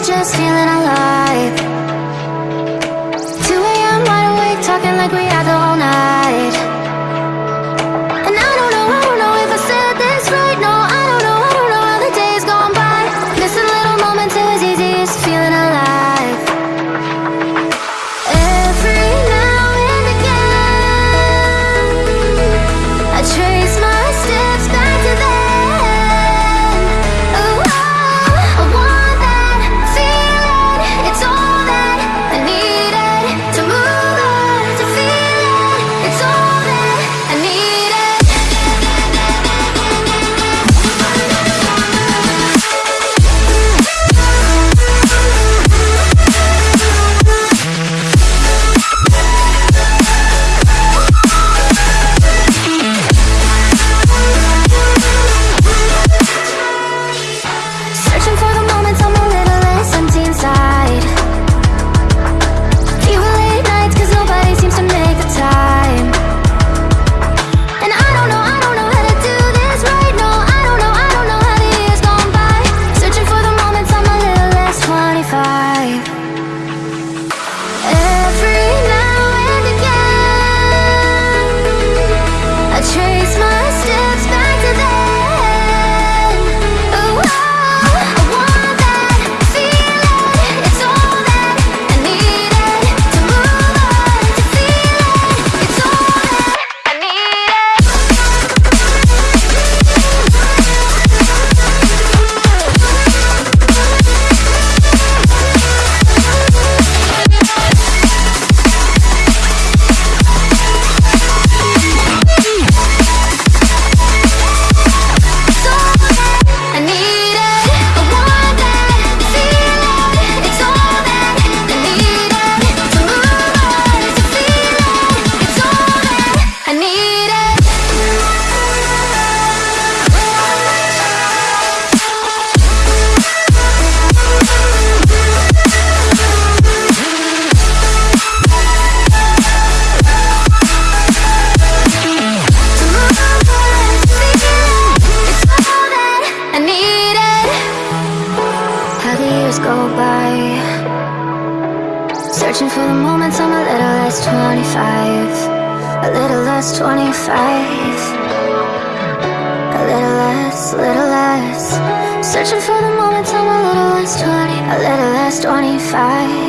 just feeling alive go by. Searching for the moments I'm a little less 25 A little less 25 A little less, little less. Searching for the moments I'm a little less 20 A little less 25